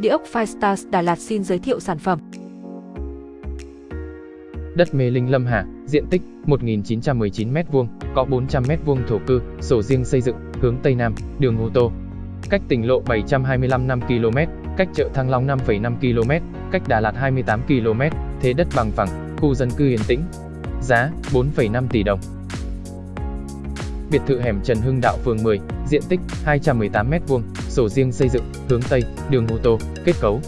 Địa ốc Firestars Đà Lạt xin giới thiệu sản phẩm. Đất Mê Linh Lâm Hà, diện tích 1.919m2, có 400m2 thổ cư, sổ riêng xây dựng, hướng Tây Nam, đường ô tô. Cách tỉnh lộ 725 5 km, cách chợ Thăng Long 5,5 km, cách Đà Lạt 28 km, thế đất bằng phẳng, khu dân cư yên tĩnh. Giá 4,5 tỷ đồng. Biệt thự hẻm Trần Hưng Đạo phường 10, diện tích 218m2, sổ riêng xây dựng, hướng Tây, đường ô tô, kết cấu.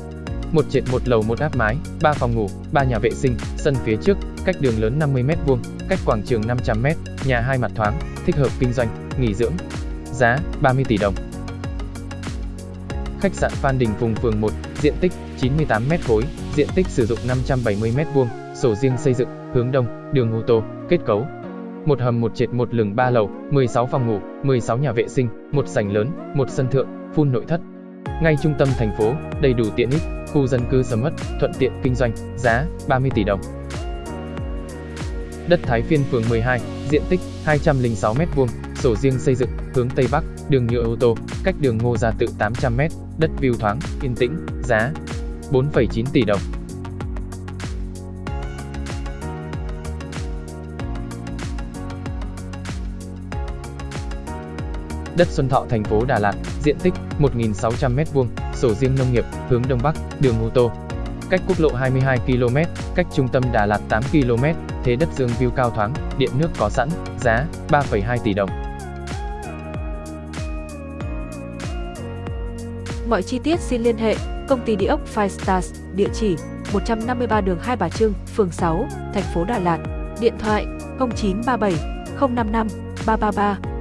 Một trệt một lầu một áp mái, 3 phòng ngủ, 3 nhà vệ sinh, sân phía trước, cách đường lớn 50m2, cách quảng trường 500m, nhà hai mặt thoáng, thích hợp kinh doanh, nghỉ dưỡng. Giá 30 tỷ đồng. Khách sạn Phan Đình Phùng phường 1, diện tích 98m khối, diện tích sử dụng 570m2, sổ riêng xây dựng, hướng đông, đường ô tô, kết cấu. Một hầm một trệt một lừng ba lầu, 16 phòng ngủ, 16 nhà vệ sinh, một sảnh lớn, một sân thượng, phun nội thất. Ngay trung tâm thành phố, đầy đủ tiện ích, khu dân cư sầm mất, thuận tiện kinh doanh, giá 30 tỷ đồng. Đất Thái Phiên phường 12, diện tích 206m2, sổ riêng xây dựng, hướng Tây Bắc, đường nhựa ô tô, cách đường Ngô Gia Tự 800m, đất view thoáng, yên tĩnh, giá 4,9 tỷ đồng. Đất Xuân Thọ thành phố Đà Lạt, diện tích 1.600m2, sổ riêng nông nghiệp, hướng Đông Bắc, đường ô tô. Cách quốc lộ 22 km, cách trung tâm Đà Lạt 8 km, thế đất dương view cao thoáng, điện nước có sẵn, giá 3,2 tỷ đồng. Mọi chi tiết xin liên hệ công ty địa ốc Five Stars, địa chỉ 153 đường Hai Bà Trưng, phường 6, thành phố Đà Lạt, điện thoại 0937 055 333